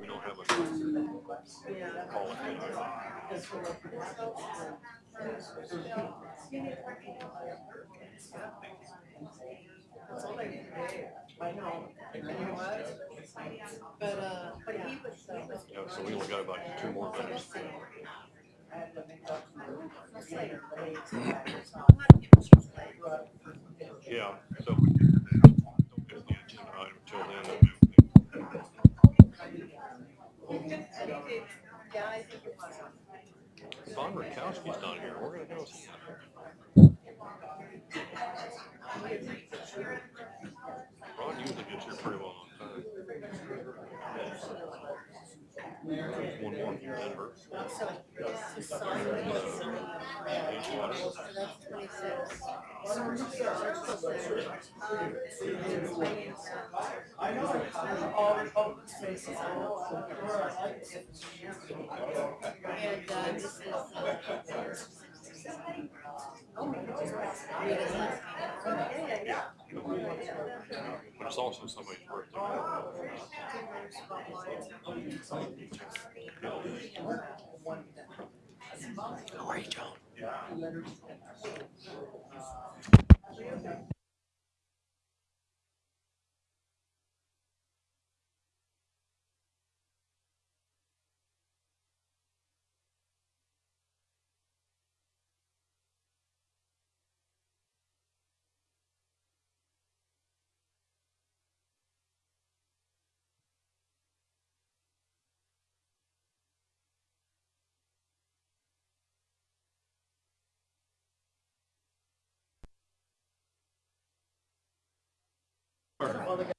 we don't have a call it. Yeah, so we only got about two more minutes. Yeah, so we. Don't get the agenda item till then. Yeah, I think it was. Ron Rakowski's not here. We're gonna go see him. Ron usually gets here pretty well on time. One more, that hurts. That's twenty-six. And, uh, this is, But it's also somebody's birthday. How are you, Sure.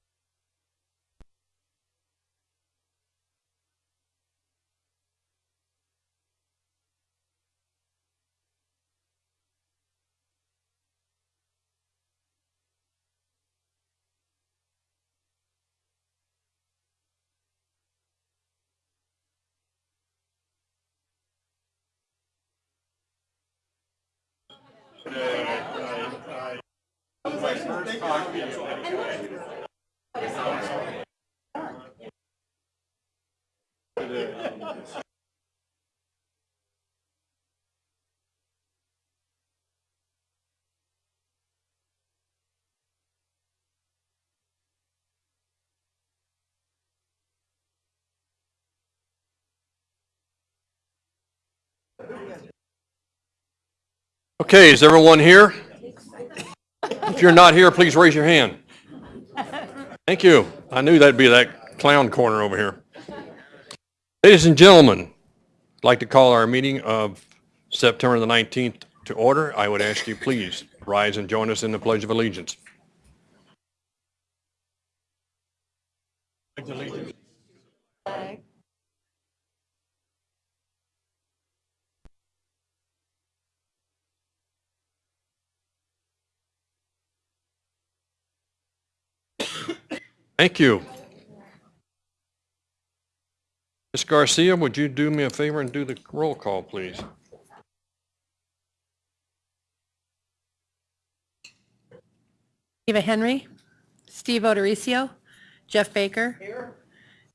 Okay, is everyone here? If you're not here, please raise your hand. Thank you. I knew that'd be that clown corner over here. Ladies and gentlemen, I'd like to call our meeting of September the 19th to order. I would ask you please rise and join us in the Pledge of Allegiance. Thank you. Ms. Garcia, would you do me a favor and do the roll call, please? Eva Henry, Steve O'Dorisio, Jeff Baker,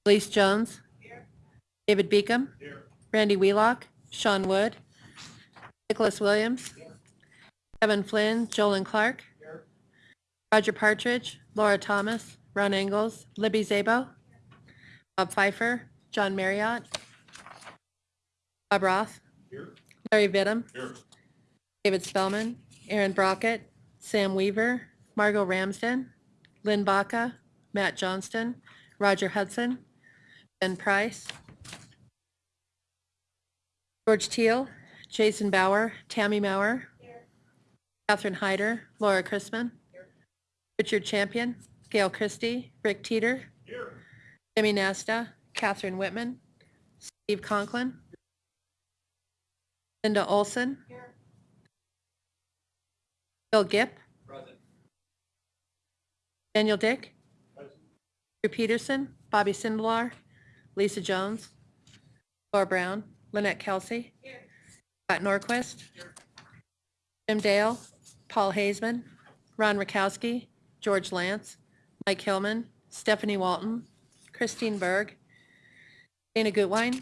Elise Jones, David Beacom, Randy Wheelock, Sean Wood, Nicholas Williams, Kevin Flynn, Jolan Clark, Roger Partridge, Laura Thomas, Ron Engels, Libby Szabo, Bob Pfeiffer, John Marriott, Bob Roth, Larry Vittum, David Spellman, Aaron Brockett, Sam Weaver, Margot Ramsden, Lynn Baca, Matt Johnston, Roger Hudson, Ben Price, George Teal, Jason Bauer, Tammy Maurer, Catherine Hyder, Laura Chrisman, Richard Champion, Gail Christie, Rick Teeter, Jimmy Nasta, Catherine Whitman, Steve Conklin, Linda Olson, Bill Gipp, Daniel Dick, Drew Peterson, Bobby Sindelar, Lisa Jones, Laura Brown, Lynette Kelsey, Scott Norquist, Jim Dale, Paul Hazeman, Ron Rakowski, George Lance, Mike Hillman, Stephanie Walton, Christine Berg, Dana Goodwine.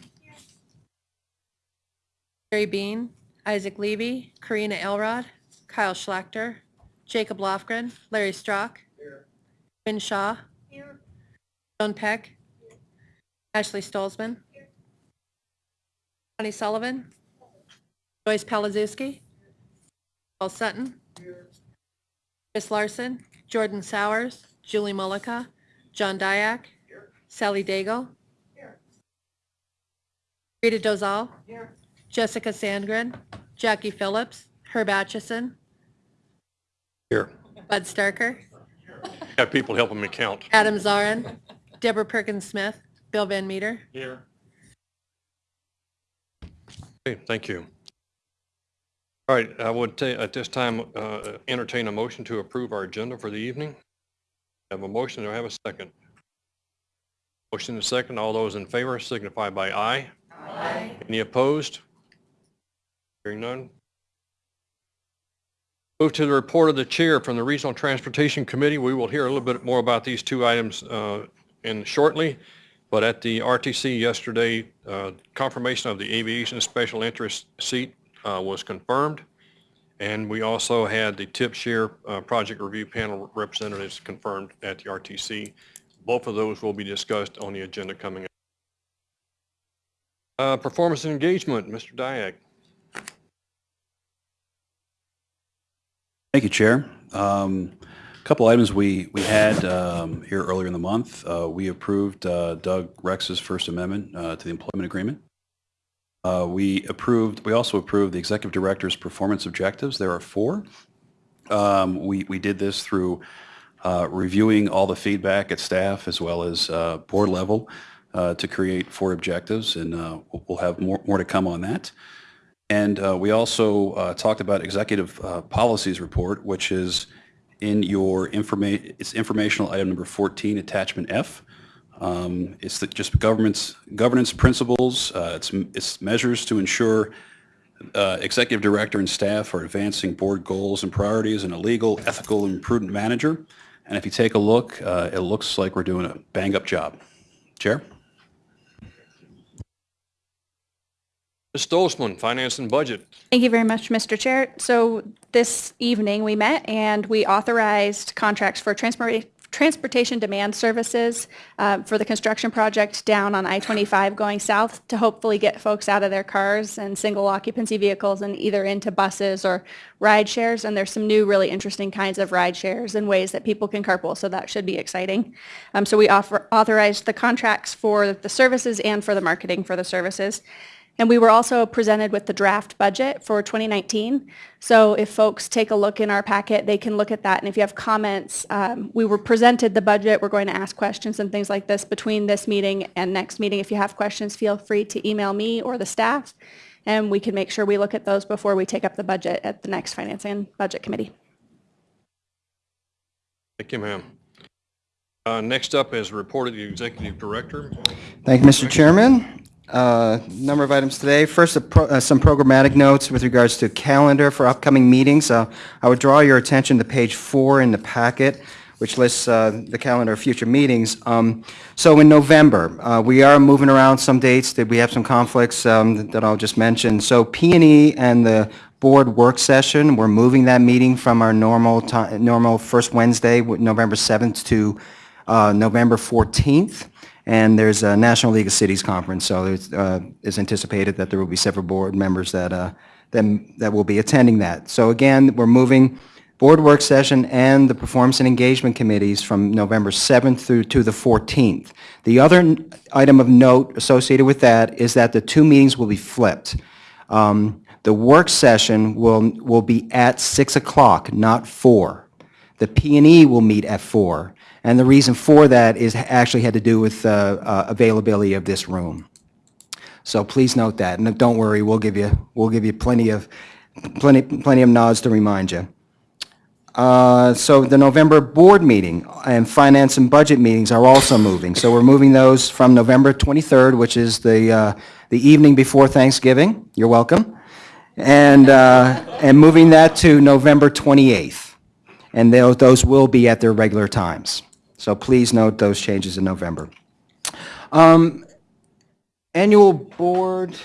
Barry Bean, Isaac Levy, Karina Elrod, Kyle Schlachter, Jacob Lofgren, Larry Strock. Quinn Shaw. Joan Peck. Ashley Stolzman. Connie Sullivan. Joyce Palazewski. Paul Sutton. Chris Larson, Jordan Sowers, Julie Mullica, John Diak, Sally Daigle. Rita Dozal. Jessica Sandgren, Jackie Phillips, Herb Atchison, Here. Bud Starker, Have people helping me count. Adam Zarrin, Deborah Perkins Smith, Bill Van Meter. Here. Okay, thank you. All right, I would ta, at this time, uh, entertain a motion to approve our agenda for the evening. Have a motion, do I have a second? Motion and second, all those in favor signify by aye. Aye. Any opposed? Hearing none. Move to the report of the chair from the Regional Transportation Committee. We will hear a little bit more about these two items uh, in shortly. But at the RTC yesterday, uh, confirmation of the aviation special interest seat uh, was confirmed. And we also had the tip share uh, project review panel representatives confirmed at the RTC. Both of those will be discussed on the agenda coming up. Uh, Performance and engagement, Mr. Diak. Thank you, Chair. Um, A Couple items we, we had um, here earlier in the month. Uh, We approved uh, Doug Rex's First Amendment uh, to the employment agreement. Uh, We approved, we also approved the Executive Director's performance objectives. There are four. Um, We, we did this through uh, reviewing all the feedback at staff as well as uh, board level uh, to create four objectives, and uh, we'll have more, more to come on that. And uh, we also talked about executive policies report, which is in your information, it's informational item number 14, attachment F. Um, It's the- just government's, governance principles, uh, it's, it's measures to ensure uh, executive director and staff are advancing board goals and priorities in a legal, ethical, and prudent manager. And if you take a look, uh, it looks like we're doing a bang-up job. Chair? Ms. Stolzman, Finance and Budget. Thank you very much, Mr. Chair. So this evening, we met and we authorized contracts for transport- transportation demand services uh, for the construction project down on I-25 going south to hopefully get folks out of their cars and single occupancy vehicles and either into buses or ride shares. And there's some new really interesting kinds of ride shares and ways that people can carpool, so that should be exciting. Um, So we offer- authorized the contracts for the services and for the marketing for the services. And we were also presented with the draft budget for 2019. So if folks take a look in our packet, they can look at that. And if you have comments, um, we were presented the budget. We're going to ask questions and things like this between this meeting and next meeting. If you have questions, feel free to email me or the staff. And we can make sure we look at those before we take up the budget at the next Finance and Budget Committee. Thank you, ma'am. Uh, Next up is reported the Executive Director. Thank you, Mr. Chairman. Uh, Number of items today. First, pro- uh, some programmatic notes with regards to calendar for upcoming meetings. Uh, I would draw your attention to page four in the packet, which lists uh, the calendar of future meetings. Um, So in November, uh, we are moving around some dates, that we have some conflicts um, that I'll just mention. So P and E and the board work session, we're moving that meeting from our normal, normal first Wednesday, November 7th, to uh, November 14th. And there's a National League of Cities Conference, so it's, uh, it's anticipated that there will be several board members that, uh, that that will be attending that. So again, we're moving board work session and the performance and engagement committees from November 7th through to the 14th. The other item of note associated with that is that the two meetings will be flipped. Um, The work session will, will be at 6 o'clock, not 4. The P and E will meet at 4. And the reason for that is actually had to do with uh, uh, availability of this room. So please note that, and don't worry, we'll give you, we'll give you plenty of, plenty, plenty of nods to remind you. Uh, So the November board meeting and finance and budget meetings are also moving. So we're moving those from November 23rd, which is the, uh, the evening before Thanksgiving, you're welcome, and, uh, and moving that to November 28th. And those, those will be at their regular times. So please note those changes in November. annual board,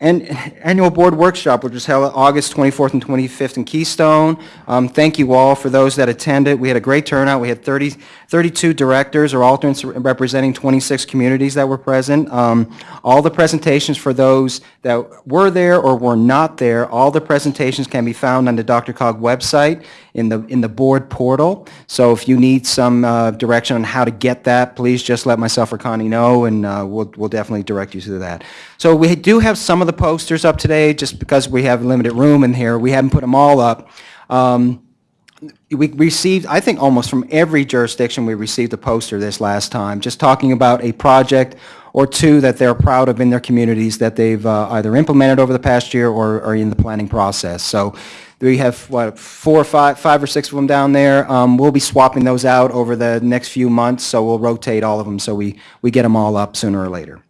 and annual board workshop, which was held August 24th and 25th in Keystone. Um, Thank you all for those that attended. We had a great turnout. We had 30, 32 directors or alternates representing 26 communities that were present. Um, All the presentations for those that were there or were not there, all the presentations can be found on the DRCOG website in the, in the board portal. So if you need some uh, direction on how to get that, please just let myself or Connie know, and uh, we'll, we'll definitely direct you to that. So we do have some of the posters up today, just because we have limited room in here. We haven't put them all up. Um, we received, I think almost from every jurisdiction, we received a poster this last time, just talking about a project or two that they're proud of in their communities that they've uh, either implemented over the past year or are in the planning process. So we have, what, four or five, five or six of them down there. Um, We'll be swapping those out over the next few months, so we'll rotate all of them, so we, we get them all up sooner or later.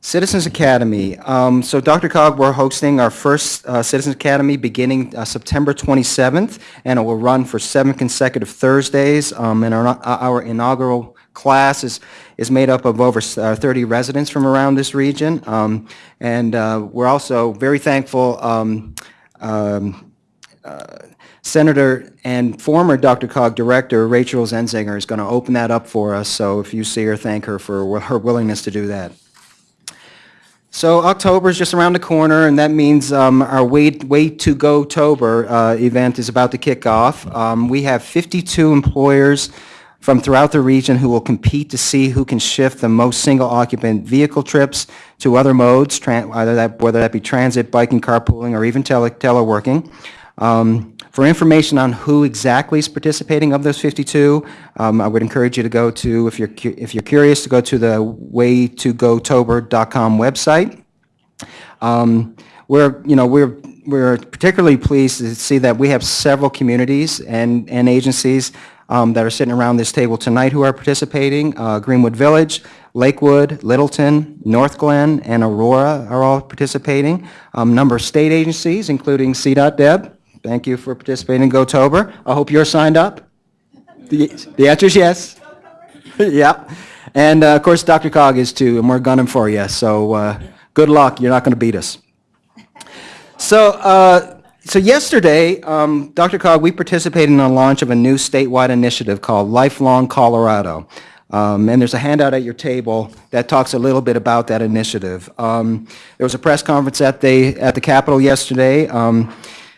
Citizens Academy. Um, So DRCOG, we're hosting our first uh, Citizens Academy beginning uh, September 27th, and it will run for seven consecutive Thursdays. Um, And our our inaugural class is is made up of over uh, 30 residents from around this region. Um, And uh, we're also very thankful um, um, Senator and former DRCOG Director Rachel Zenzinger is going to open that up for us, so if you see her, thank her for her willingness to do that. So October is just around the corner, and that means um, our Way Way to Go Tober uh, event is about to kick off. Um, We have 52 employers from throughout the region who will compete to see who can shift the most single-occupant vehicle trips to other modes, either that, whether that be transit, biking, carpooling, or even tele- teleworking. Um, For information on who exactly is participating of those 52, um, I would encourage you to go to, if you're, if you're curious, to go to the waytogotober.com website. Um, We're, you know, we're, we're particularly pleased to see that we have several communities and, and agencies um, that are sitting around this table tonight who are participating. Uh, Greenwood Village, Lakewood, Littleton, Northglenn, and Aurora are all participating. Um, Number of state agencies, including CDOT-Deb, thank you for participating in GoTober. I hope you're signed up. The the answer is yes. Yep. And uh, of course, DRCOG is too, and we're gunning for you. So uh, good luck. You're not going to beat us. So, uh, so yesterday, um, DRCOG, we participated in the launch of a new statewide initiative called Lifelong Colorado. Um, and there's a handout at your table that talks a little bit about that initiative. Um, there was a press conference at the at the Capitol yesterday. Um,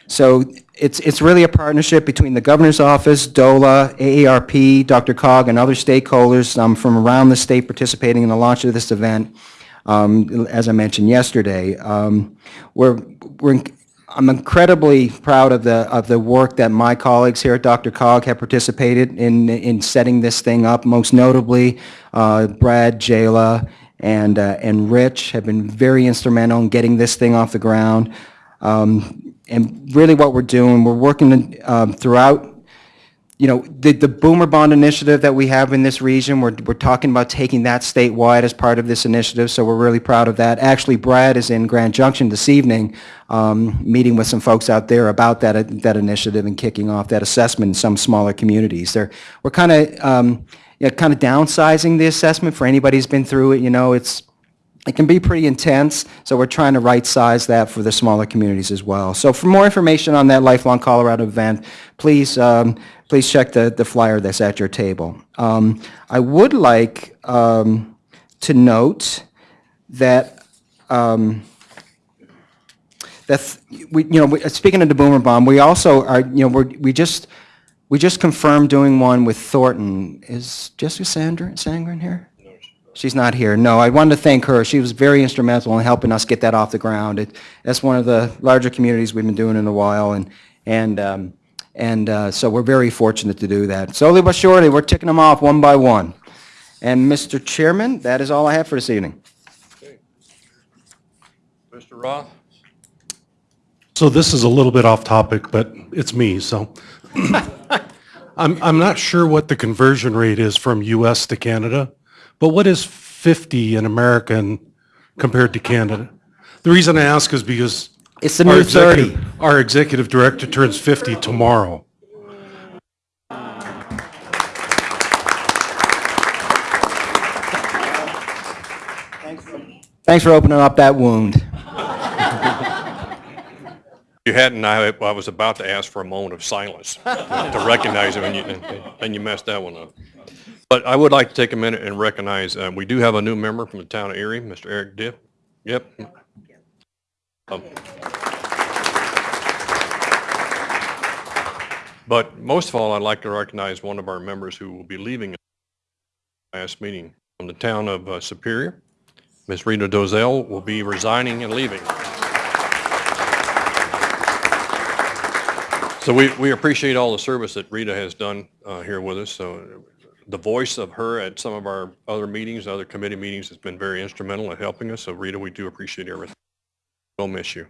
so it's, it's really a partnership between the governor's office, DOLA, AARP, DRCOG, and other stakeholders um, from around the state participating in the launch of this event, um, as I mentioned yesterday. Um, We're, we're, I'm incredibly proud of the, of the work that my colleagues here at DRCOG have participated in, in setting this thing up, most notably uh, Brad, Jayla, and, uh, and Rich have been very instrumental in getting this thing off the ground. Um, And really what we're doing, we're working um, throughout, you know, the, the Boomer Bond initiative that we have in this region, we're, we're talking about taking that statewide as part of this initiative, so we're really proud of that. Actually, Brad is in Grand Junction this evening, um, meeting with some folks out there about that, that initiative and kicking off that assessment in some smaller communities. They're, we're kind of, um, you know, kind of downsizing the assessment for anybody who's been through it, you know, it's, it can be pretty intense, so we're trying to right-size that for the smaller communities as well. So for more information on that Lifelong Colorado event, please, um, please check the, the flyer that's at your table. Um, I would like um, to note that, um, that, we, you know, we- speaking of the Boomer Bond, we also are, you know, we're, we just, we just confirmed doing one with Thornton. Is Jessica Sandra, Sangren here? She's not here. No, I wanted to thank her. She was very instrumental in helping us get that off the ground. It, that's one of the larger communities we've been doing in a while, and and um, and uh, so we're very fortunate to do that. Slowly but surely, we're ticking them off one by one. And Mr. Chairman, that is all I have for this evening. Mr. Roth? So this is a little bit off topic, but it's me, so. I'm, I'm not sure what the conversion rate is from US to Canada, but what is 50 in American compared to Canada? The reason I ask is because. It's the our new executive- 30. Our executive director turns 50 tomorrow. Thanks for opening up that wound. You hadn't, I, I was about to ask for a moment of silence to recognize him, and you, and you messed that one up. But I would like to take a minute and recognize, uh, we do have a new member from the town of Erie, Mr. Eric Dip. Yep. Um, But most of all, I'd like to recognize one of our members who will be leaving last meeting from the town of uh, Superior. Ms. Rita Dozal will be resigning and leaving. So we, we appreciate all the service that Rita has done uh, here with us. So the voice of her at some of our other meetings, other committee meetings has been very instrumental in helping us. So Rita, we do appreciate everything. We'll miss you.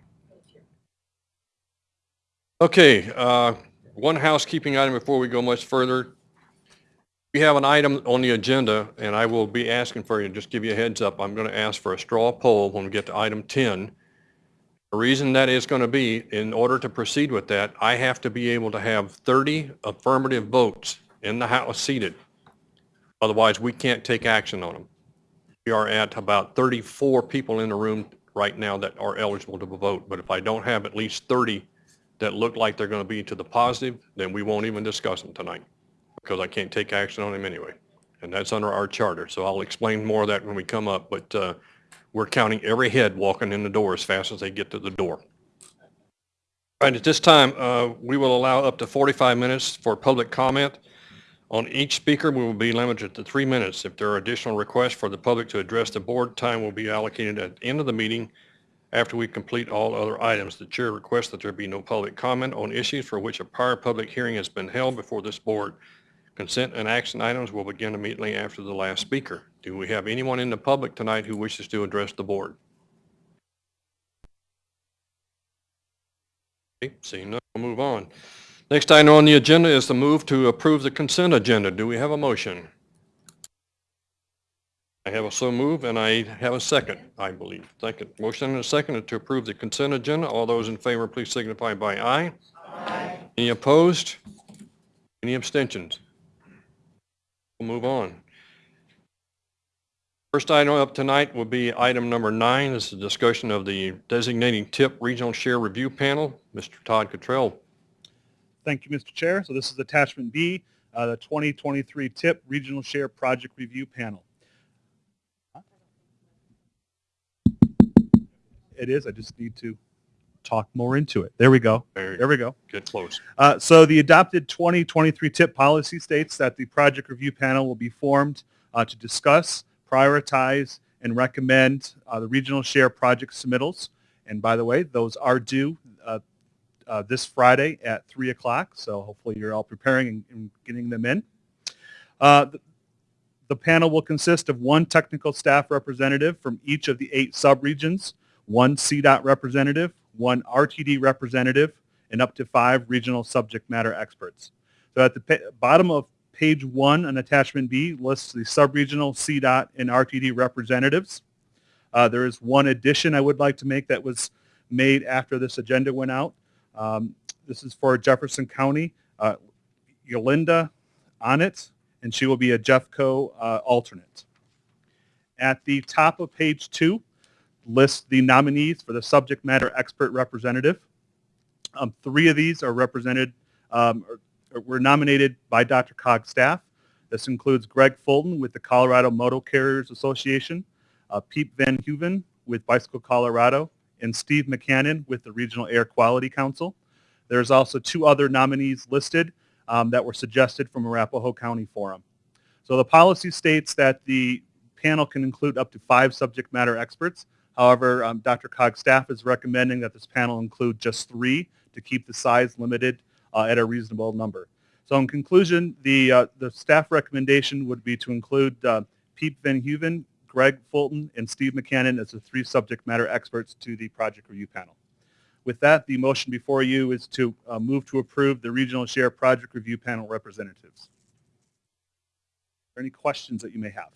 Okay, uh, one housekeeping item before we go much further. We have an item on the agenda, and I will be asking for you, just give you a heads up, I'm going to ask for a straw poll when we get to item 10. The reason that is going to be, in order to proceed with that, I have to be able to have 30 affirmative votes in the House seated. Otherwise, we can't take action on them. We are at about 34 people in the room right now that are eligible to vote, but if I don't have at least 30 that look like they're going to be to the positive, then we won't even discuss them tonight, because I can't take action on them anyway. And that's under our charter, so I'll explain more of that when we come up, but uh, we're counting every head walking in the door as fast as they get to the door. All right, at this time, uh, we will allow up to 45 minutes for public comment. On each speaker, we will be limited to three minutes. If there are additional requests for the public to address the board, time will be allocated at the end of the meeting after we complete all other items. The chair requests that there be no public comment on issues for which a prior public hearing has been held before this board. Consent and action items will begin immediately after the last speaker. Do we have anyone in the public tonight who wishes to address the board? Okay, Seeing none, we'll move on. Next item on the agenda is the move to approve the consent agenda. Do we have a motion? I have a so move, and I have a second, I believe. Second, motion and a second to approve the consent agenda. All those in favor, please signify by aye. Aye. Any opposed? Any abstentions? We'll move on. First item up tonight will be item number nine. This is a discussion of the designating TIP Regional Share Review Panel. Mr. Todd Cottrell. Thank you, Mr. Chair. So this is attachment B, uh, the 2023 TIP Regional Share Project Review Panel. It is. I just need to talk more into it. There we go. There There we go. Get close. Uh, So the adopted 2023 TIP policy states that the project review panel will be formed uh, to discuss, prioritize, and recommend uh, the regional share project submittals. And by the way, those are due uh, uh, this Friday at 3 o'clock, so hopefully you're all preparing and- and getting them in. Uh, The the panel will consist of one technical staff representative from each of the eight subregions, one CDOT representative, one RTD representative, and up to five regional subject matter experts. So at the bottom of page one on attachment B lists the subregional CDOT and RTD representatives. Uh, there is one addition I would like to make that was made after this agenda went out. Um, this is for Jefferson County, uh, Yolinda Onit, and she will be a Jeffco uh, alternate. At the top of page two, lists the nominees for the subject matter expert representative. Um, three of these are represented, um, or, or were nominated by DRCOG staff. This includes Greg Fulton with the Colorado Motor Carriers Association, uh, Piep Van Heuven with Bicycle Colorado, and Steve McCannon with the Regional Air Quality Council. There's also two other nominees listed um, that were suggested from Arapahoe County Forum. So the policy states that the panel can include up to five subject matter experts. However, um, DRCOG's staff is recommending that this panel include just three to keep the size limited uh, at a reasonable number. So in conclusion, the, uh, the staff recommendation would be to include uh, Piep Van Heuven, Greg Fulton, and Steve McCannon as the three subject matter experts to the project review panel. With that, the motion before you is to uh, move to approve the Regional Share Project Review Panel representatives. Are there any questions that you may have?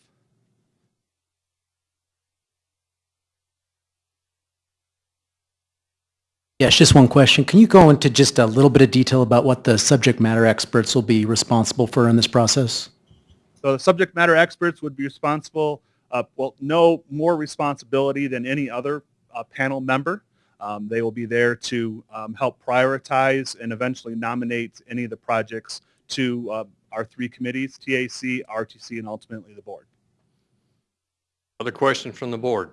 Yes, just one question. Can you go into just a little bit of detail about what the subject matter experts will be responsible for in this process? So the subject matter experts would be responsible uh, well, no more responsibility than any other uh, panel member. Um, They will be there to um, help prioritize and eventually nominate any of the projects to uh, our three committees, TAC, RTC, and ultimately the board. Other questions from the board?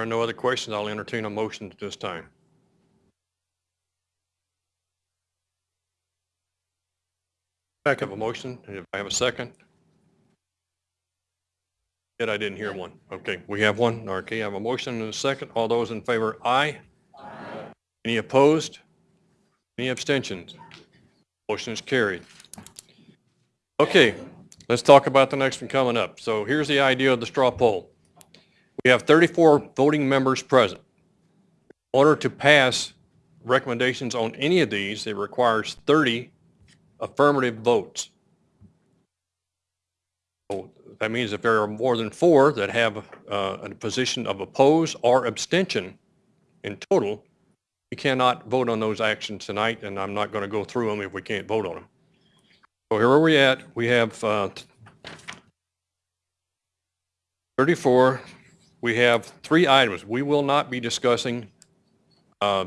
There are no other questions, I'll entertain a motion at this time. I have a motion, if I have a second? Yet I didn't hear one. Okay, we have one. Okay, I have a motion and a second. All those in favor, aye. Any opposed? Any abstentions? Motion is carried. Okay, let's talk about the next one coming up. So here's the idea of the straw poll. We have 34 voting members present. In order to pass recommendations on any of these, it requires 30 affirmative votes. So That means if there are more than four that have uh, a position of oppose or abstention in total, we cannot vote on those actions tonight, and I'm not going to go through them if we can't vote on them. So here are we at. We have uh, 34. We have three items. We will not be discussing uh,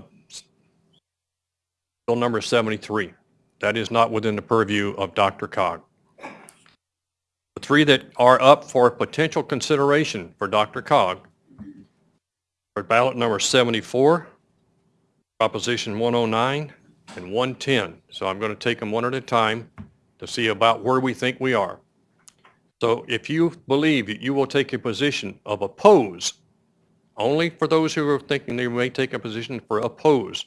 bill number 73. That is not within the purview of DRCOG. The three that are up for potential consideration for DRCOG are ballot number 74, Proposition 109, and 110. So I'm going to take them one at a time to see about where we think we are. So if you believe that you will take a position of oppose, only for those who are thinking they may take a position for oppose,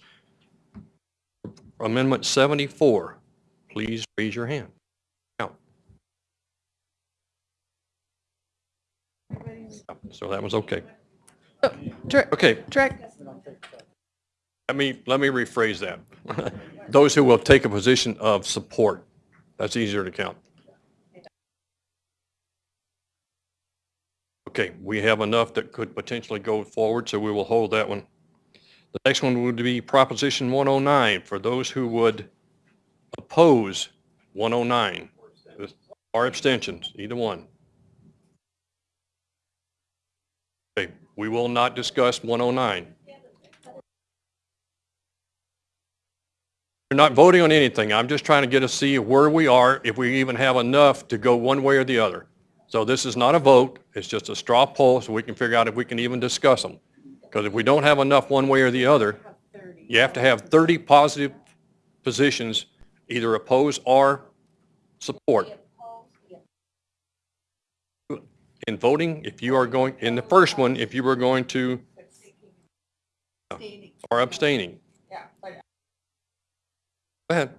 Amendment 74, please raise your hand. Count. So that was okay. Oh, Dir- Okay, Direct, let me, let me rephrase that. Those who will take a position of support, that's easier to count. Okay, we have enough that could potentially go forward, so we will hold that one. The next one would be Proposition 109, for those who would oppose 109, or abstentions, either one. Okay, we will not discuss 109. We're not voting on anything. I'm just trying to get to see where we are, if we even have enough to go one way or the other. So this is not a vote, it's just a straw poll, so we can figure out if we can even discuss them. Because if we don't have enough one way or the other, you have to have 30 positive positions, either oppose or support. In voting, if you are going, in the first one, if you were going to, or abstaining. Yeah. Go ahead.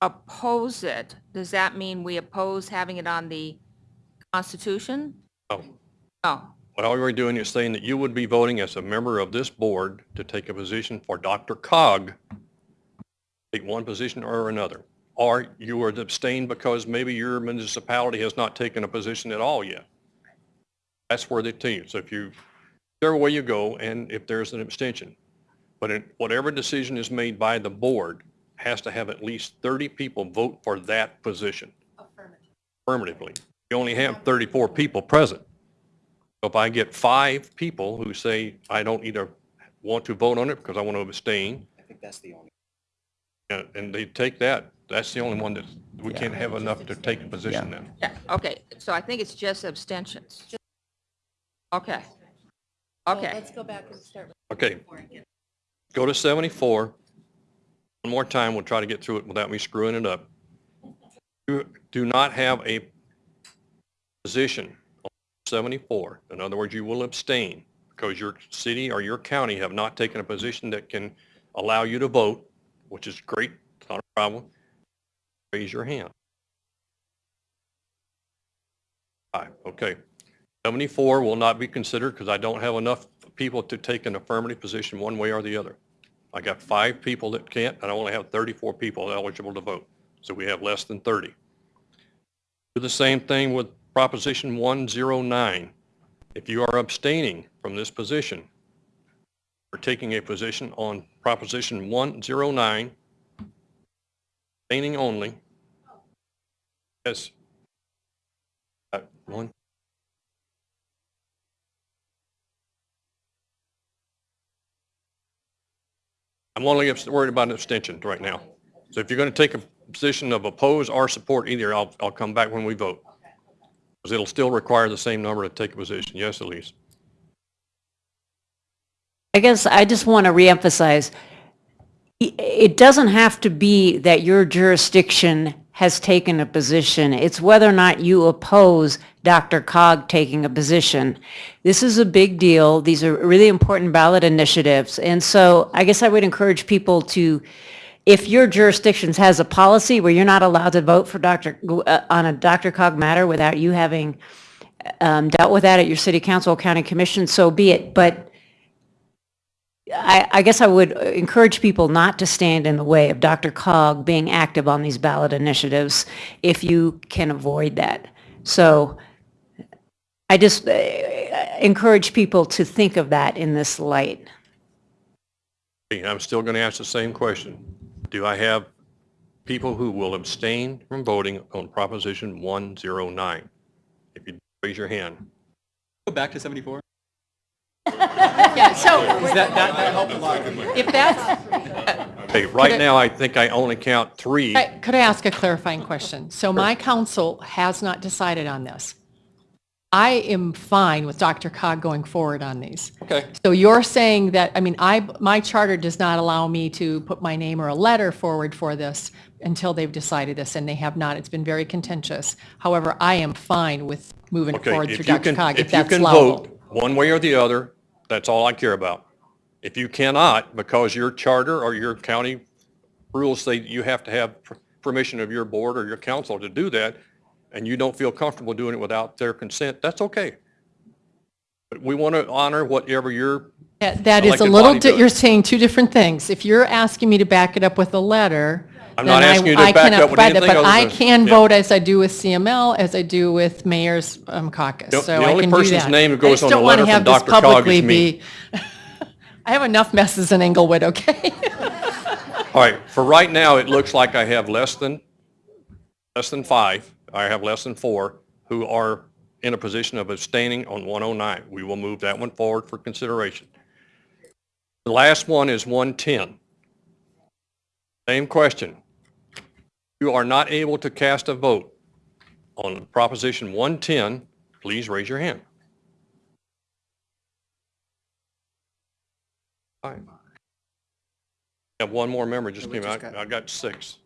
Oppose it, does that mean we oppose having it on the Constitution? Oh. No. What all you're doing is saying that you would be voting as a member of this board to take a position for DRCOG, take one position or another. Or you would abstain because maybe your municipality has not taken a position at all yet. That's where they tell you. So if you, whichever way you go, and if there's an abstention. But in whatever decision is made by the board has to have at least 30 people vote for that position. Affirmatively. You only have 34 people present. So if I get five people who say, I don't either want to vote on it because I want to abstain, I think that's the only. uh, and they take that, that's the only one that, we can't have enough to take a position then. Yeah, okay, so I think it's just abstentions. Okay. Okay. Let's go back and start. Okay. Go to 74. One more time, we'll try to get through it without me screwing it up. You do not have a position on 74. In other words, you will abstain because your city or your county have not taken a position that can allow you to vote, which is great, not a problem. Raise your hand. Five, okay. 74 will not be considered because I don't have enough people to take an affirmative position one way or the other. I got five people that can't, and I only have 34 people eligible to vote. So we have less than 30. Do the same thing with Proposition 109. If you are abstaining from this position, for taking a position on Proposition 109, abstaining only. Yes. Uh, One. I'm only worried about an abstention right now. So if you're going to take a position of oppose or support either, I'll, I'll come back when we vote. Because it'll still require the same number to take a position. Yes, Elise? I guess I just want to reemphasize, it doesn't have to be that your jurisdiction has taken a position. It's whether or not you oppose DRCOG taking a position. This is a big deal. These are really important ballot initiatives. And so I guess I would encourage people to, if your jurisdiction has a policy where you're not allowed to vote for Dr., uh, on a DRCOG matter without you having um, dealt with that at your city council, or county commission, so be it. But I, I guess I would encourage people not to stand in the way of DRCOG being active on these ballot initiatives if you can avoid that. So I just uh, encourage people to think of that in this light. I'm still going to ask the same question. Do I have people who will abstain from voting on Proposition 109? If you raise your hand. Go back to 74. Yeah, so That, that, that helped a lot. if that's, Okay, right now, I think I only count three. I- could I ask a clarifying question? So my council has not decided on this. I am fine with DRCOG going forward on these. Okay. So you're saying that, I mean, I, my charter does not allow me to put my name or a letter forward for this until they've decided this, and they have not. It's been very contentious. However, I am fine with moving Okay, forward through if you Dr. can, Cog, if if you that's can allowable. vote one way or the other, that's all I care about. If you cannot, because your charter or your county rules say you have to have permission of your board or your council to do that, and you don't feel comfortable doing it without their consent, that's okay. But we want to honor whatever your, That that is a elected little, body di- does. you're saying two different things. If you're asking me to back it up with a letter, I'm not I- asking you to I back cannot up with provide that, anything But other I than- can yeah. vote as I do with CML, as I do with mayor's um, caucus, The- so the I only can do person's that. name who I goes on the letter from have this DRCOG is publicly me. be- I have enough messes in Englewood, okay? all right, for right now, it looks like I have less than, less than five, I have less than four, who are in a position of abstaining on 109. We will move that one forward for consideration. The last one is 110. Same question. You are not able to cast a vote on Proposition 110, please raise your hand. All right. I have one more member just came out. I got six.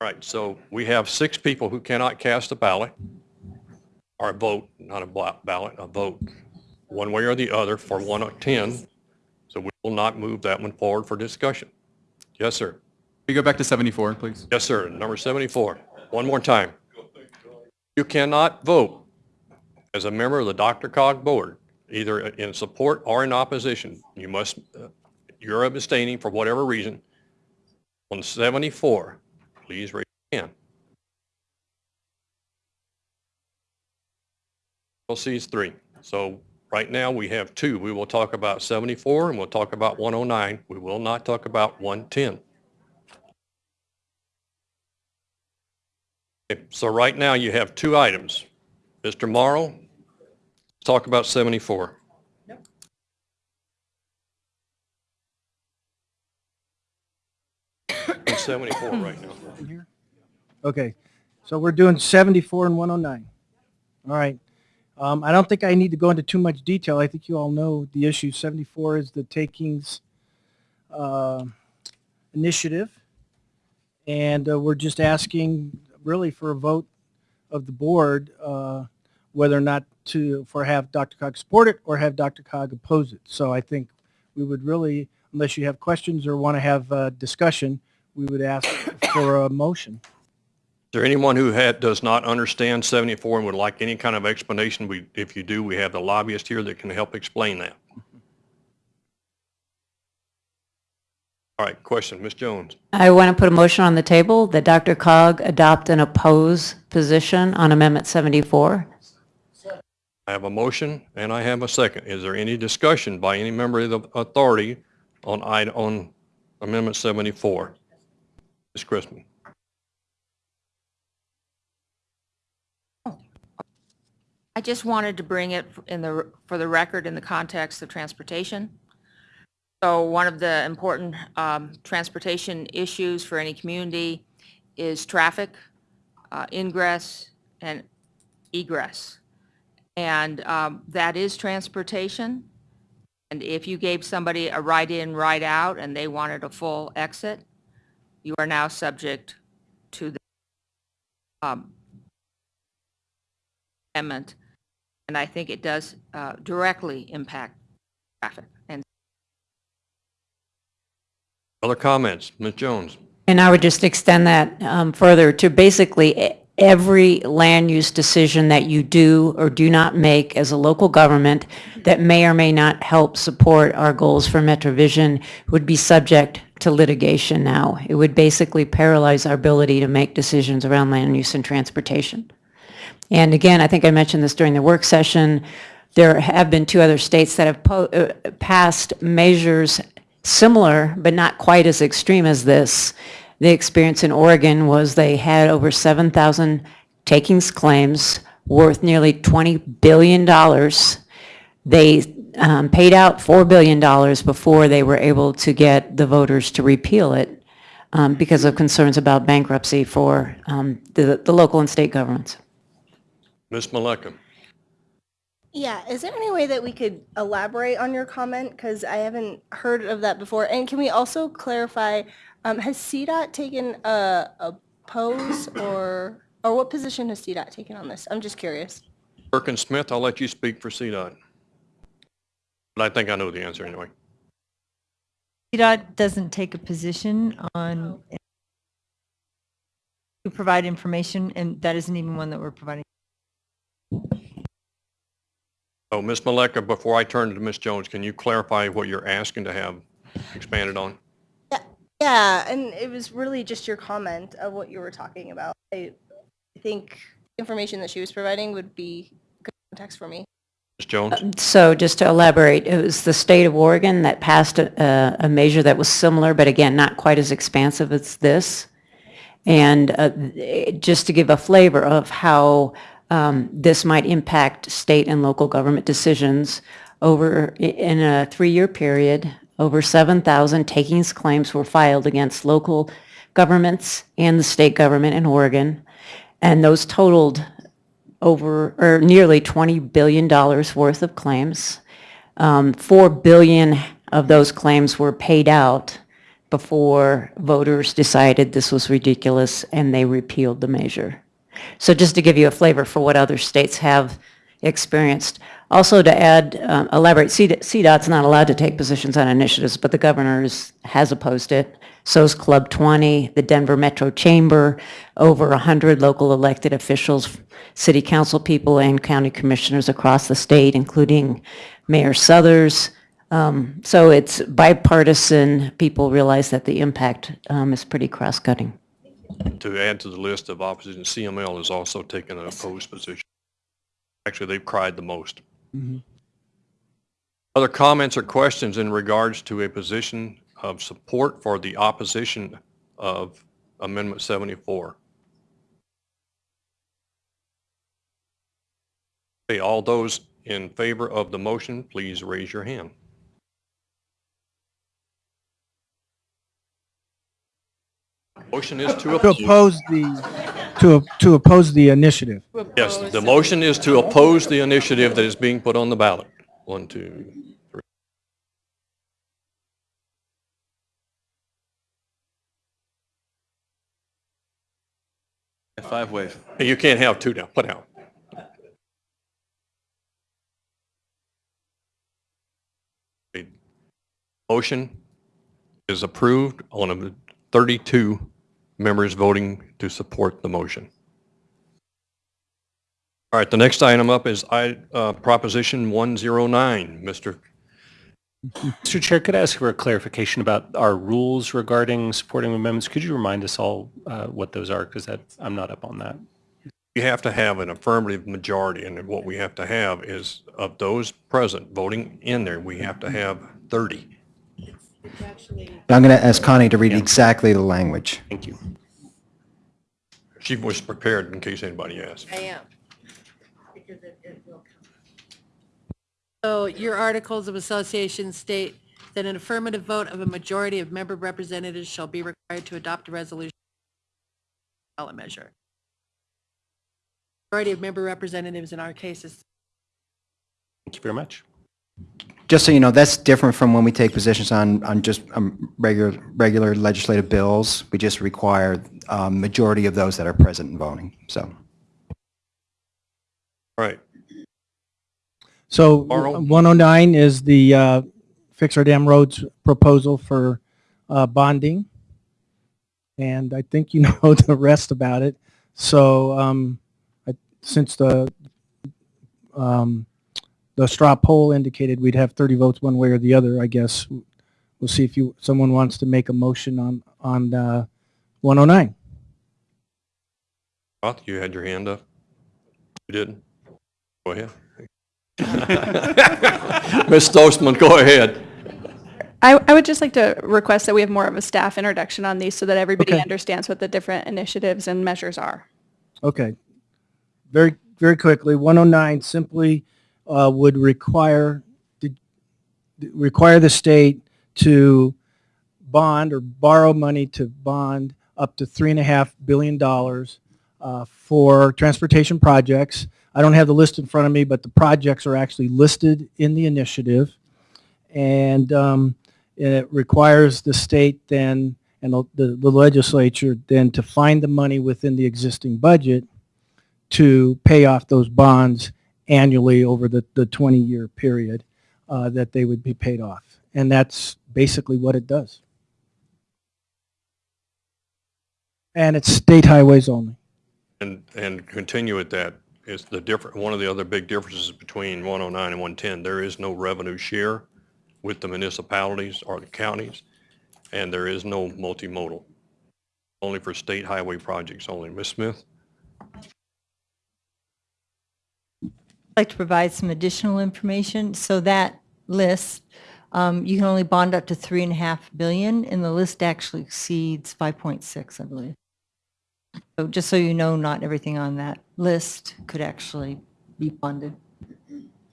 All right, so we have six people who cannot cast a ballot, or a vote, not a ballot, a vote, one way or the other for 110. So we will not move that one forward for discussion. Yes, sir. We go back to 74, please. Yes, sir. Number 74. One more time. You cannot vote as a member of the DRCOG Board, either in support or in opposition. You must, uh, you're abstaining for whatever reason. On 74, please raise your hand. We'll see three. So right now, we have two. We will talk about 74 and we'll talk about 109. We will not talk about 110. So right now, you have two items. Mr. Morrow, let's talk about 74. It's 74 right now. Okay, so we're doing 74 and 109. All right. Um, I don't think I need to go into too much detail. I think you all know the issue. 74 is the takings uh, initiative. And uh, we're just asking really for a vote of the board uh, whether or not to, for have DRCOG support it or have DRCOG oppose it. So I think we would really, unless you have questions or want to have a discussion, we would ask for a motion. Is there anyone who had, does not understand 74 and would like any kind of explanation? We, if you do, we have the lobbyist here that can help explain that. All right, question, Ms. Jones. I want to put a motion on the table that DRCOG adopt an oppose position on Amendment 74. I have a motion and I have a second. Is there any discussion by any member of the authority on, id- on Amendment 74? Ms. Christman? I just wanted to bring it in the, for the record in the context of transportation. So one of the important um, transportation issues for any community is traffic, uh, ingress, and egress. And um, that is transportation. And if you gave somebody a ride-in, ride-out, and they wanted a full exit, you are now subject to the um, amendment. And I think it does uh, directly impact traffic. And Other comments? Ms. Jones? And I would just extend that um, further to basically every land use decision that you do or do not make as a local government that may or may not help support our goals for MetroVision would be subject to litigation now. It would basically paralyze our ability to make decisions around land use and transportation. And again, I think I mentioned this during the work session, there have been two other states that have uh, passed measures similar, but not quite as extreme as this. The experience in Oregon was they had over 7,000 takings claims worth nearly $20 billion. They um, paid out $4 billion before they were able to get the voters to repeal it um, because of concerns about bankruptcy for um, the the local and state governments. Ms. Maleka? Yeah, is there any way that we could elaborate on your comment? Because I haven't heard of that before. And can we also clarify, um, has CDOT taken a, a pose or, or what position has CDOT taken on this? I'm just curious. Perkins Smith, I'll let you speak for CDOT. But I think I know the answer anyway. CDOT doesn't take a position on to provide information, and that isn't even one that we're providing. Oh, Ms. Maleka, before I turn to Ms. Jones, can you clarify what you're asking to have expanded on? Yeah, yeah, and it was really just your comment of what you were talking about. I I think information that she was providing would be good context for me. Ms. Jones? So just to elaborate, it was the state of Oregon that passed a, a- a measure that was similar, but again, not quite as expansive as this. And uh, just to give a flavor of how um, this might impact state and local government decisions, over, in a three-year period, over 7,000 takings claims were filed against local governments and the state government in Oregon. And those totaled over, or nearly $20 billion worth of claims. Um, 4 billion of those claims were paid out before voters decided this was ridiculous and they repealed the measure. So just to give you a flavor for what other states have experienced. Also to add, um, elaborate, CDOT's not allowed to take positions on initiatives, but the governor has opposed it. So So's Club 20, the Denver Metro Chamber, over 100 local elected officials, city council people, and county commissioners across the state, including Mayor Suthers. Um, So it's bipartisan. People realize that the impact um, is pretty cross-cutting. To add to the list of opposition, CML has also taken an opposed position. Actually, they've cried the most. Mm-hmm. Other comments or questions in regards to a position of support for the opposition of Amendment 74? Okay, all those in favor of the motion, please raise your hand. Motion is to To oppose. oppose the, to, to oppose the initiative. Yes, the motion is to oppose the initiative that is being put on the ballot. One, two, three. Five wave. You can't have two now, put out. The Motion is approved on a 32 members voting to support the motion. All right, the next item up is I, uh, Proposition 109. Mr. Mr. Chair, could I ask for a clarification about our rules regarding supporting amendments? Could you remind us all uh, what those are? Because I'm not up on that. we have to have an affirmative majority, and what we have to have is, of those present voting in there, we have to have 30. I'm going to ask Connie to read exactly the language. Thank you. She was prepared in case anybody asked. I am. Because it, it will come. So your articles of association state that an affirmative vote of a majority of member representatives shall be required to adopt a resolution ballot measure. Majority of member representatives in our case is Thank you very much. Just so you know, that's different from when we take positions on, on just um, regular, regular legislative bills. We just require um, majority of those that are present and voting, so. All right, So Carl? 109 is the uh, Fix Our Damn Roads proposal for uh, bonding. And I think you know the rest about it. So um, I- since the, um, the straw poll indicated we'd have 30 votes one way or the other, I guess we'll see if you, someone wants to make a motion on, on uh, 109. Roth, you had your hand up? You didn't? Go ahead. Ms. Stolzman, go ahead. I, I would just like to request that we have more of a staff introduction on these so that everybody Okay. understands what the different initiatives and measures are. Okay. Very, very quickly, 109 simply uh, would require, the- require the state to bond or borrow money to bond up to three and a half billion dollars uh, for transportation projects. I don't have the list in front of me, but the projects are actually listed in the initiative. And um, it requires the state then, and the the legislature then to find the money within the existing budget to pay off those bonds annually over the, the 20-year period uh, that they would be paid off. And that's basically what it does. And it's state highways only. And, and continue at that, is the different, one of the other big differences between 109 and 110, there is no revenue share with the municipalities or the counties, and there is no multimodal, only for state highway projects only. Ms. Smith? Like to provide some additional information. So that list, um, you can only bond up to three and a half billion, and the list actually exceeds 5.6, I believe. So just so you know, not everything on that list could actually be funded.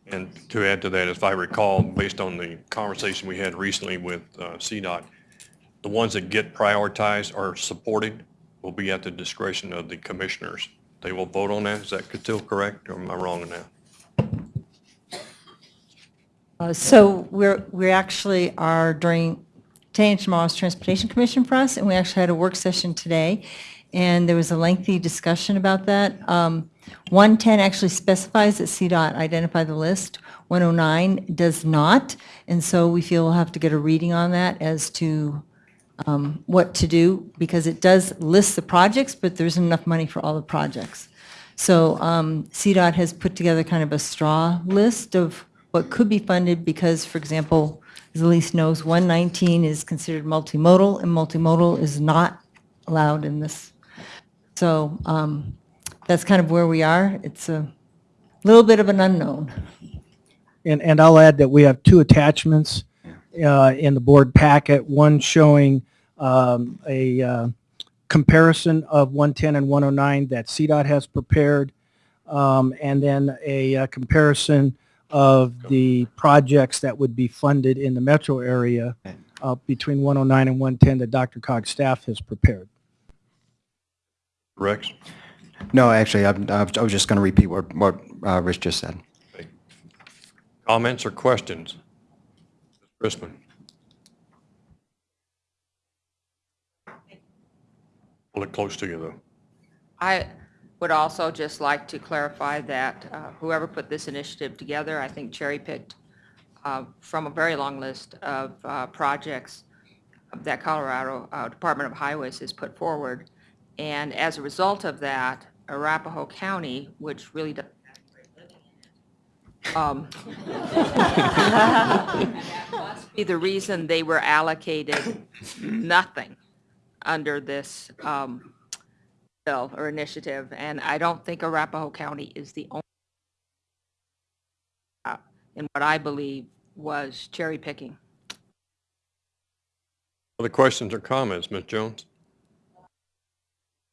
And to add to that, if I recall, based on the conversation we had recently with uh, CDOT, the ones that get prioritized or supported will be at the discretion of the commissioners. They will vote on that. Is that still correct, or am I wrong in that? Uh, So we're, we actually are during, today and tomorrow's Transportation Commission for us, and we actually had a work session today, and there was a lengthy discussion about that. Um, 110 actually specifies that CDOT identify the list. 109 does not, and so we feel we'll have to get a reading on that as to um, what to do, because it does list the projects, but there isn't enough money for all the projects. So um, CDOT has put together kind of a straw list of what could be funded because, for example, as Elise knows, 119 is considered multimodal, and multimodal is not allowed in this. So um, that's kind of where we are. It's a little bit of an unknown. And, and I'll add that we have two attachments uh, in the board packet, one showing um, a uh, comparison of 110 and 109 that CDOT has prepared, um, and then a uh, comparison of the projects that would be funded in the metro area uh, between 109 and 110 that DRCOG's staff has prepared. Rex? No, actually, I'm- I was just going to repeat what, what uh, Rich just said. Comments or questions? Crispin? Pull it close to you, though. I would also just like to clarify that uh, whoever put this initiative together, I think cherry-picked uh, from a very long list of uh, projects that Colorado uh, Department of Highways has put forward. And as a result of that, Arapahoe County, which really um, be the reason they were allocated nothing under this um, bill or initiative, and I don't think Arapahoe County is the only uh, in what I believe was cherry picking. Other questions or comments, Ms. Jones?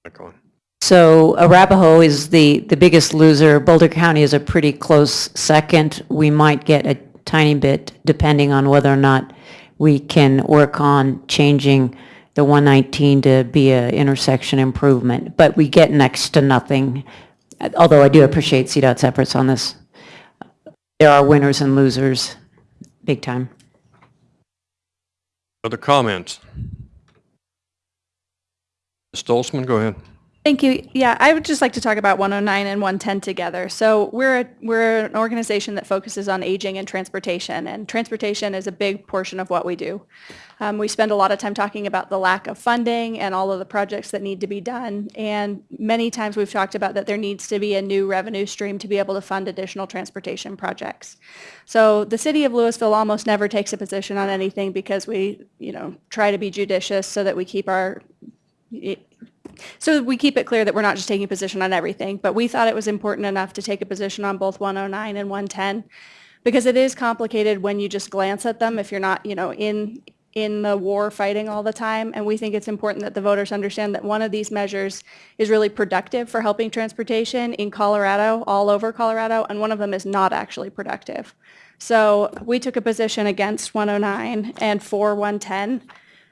Back on. So Arapahoe is the, the biggest loser. Boulder County is a pretty close second. We might get a tiny bit depending on whether or not we can work on changing the 119 to be a intersection improvement. But we get next to nothing, although I do appreciate CDOT's efforts on this. There are winners and losers, big time. Other comments? Stolzman, go ahead. Thank you. Yeah, I would just like to talk about 109 and 110 together. So we're, a- we're an organization that focuses on aging and transportation, and transportation is a big portion of what we do. Um, we spend a lot of time talking about the lack of funding and all of the projects that need to be done. And many times we've talked about that there needs to be a new revenue stream to be able to fund additional transportation projects. So the city of Louisville almost never takes a position on anything because we, you know, try to be judicious so that we keep our, so we keep it clear that we're not just taking a position on everything, but we thought it was important enough to take a position on both 109 and 110 because it is complicated when you just glance at them if you're not, you know, in in the war fighting all the time. And we think it's important that the voters understand that one of these measures is really productive for helping transportation in Colorado, all over Colorado, and one of them is not actually productive. So we took a position against 109 and for 110.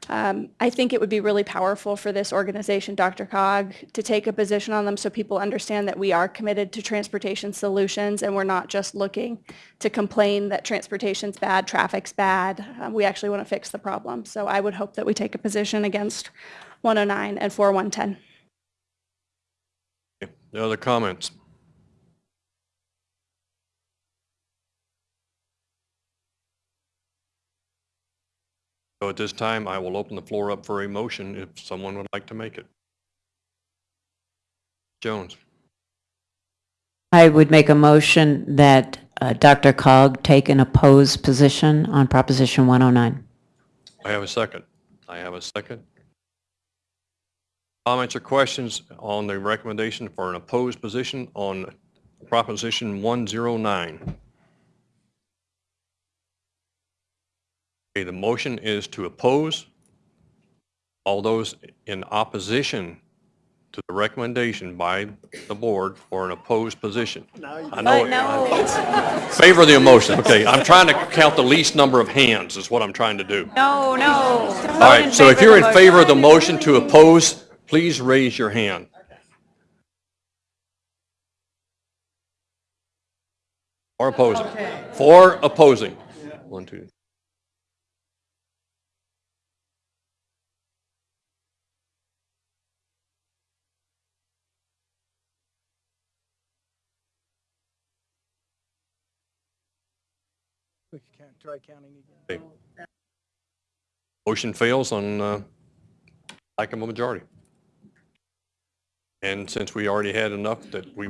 Um, I think it would be really powerful for this organization, DRCOG, to take a position on them so people understand that we are committed to transportation solutions and we're not just looking to complain that transportation's bad, traffic's bad. Um, we actually want to fix the problem. So I would hope that we take a position against 109 and for 110. No other comments? So at this time, I will open the floor up for a motion if someone would like to make it. Jones, I would make a motion that uh, DRCOG take an opposed position on Proposition 109. I have a second. I have a second. Comments or questions on the recommendation for an opposed position on Proposition 109? Okay, the motion is to oppose. All those in opposition to the recommendation by the board for an opposed position. I know it. Favor the motion. Okay, I'm trying to count the least number of hands is what I'm trying to do. No, no. All right, so if you're in favor of the motion to oppose, please raise your hand. Or opposing. For opposing. One, two. Try counting again. Motion fails on uh, lack of a majority. And since we already had enough that we